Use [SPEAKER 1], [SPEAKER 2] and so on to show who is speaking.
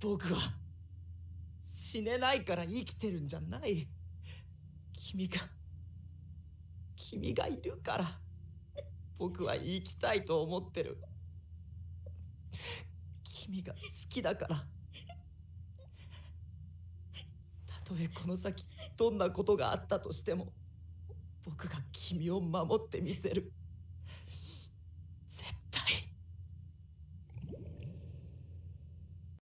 [SPEAKER 1] 僕は死ねないから生きてるんじゃない。君が君がいるから僕は生きたいと思ってる。君が好きだから。たとえこの先どんなことがあったとしても僕が君を守ってみせる。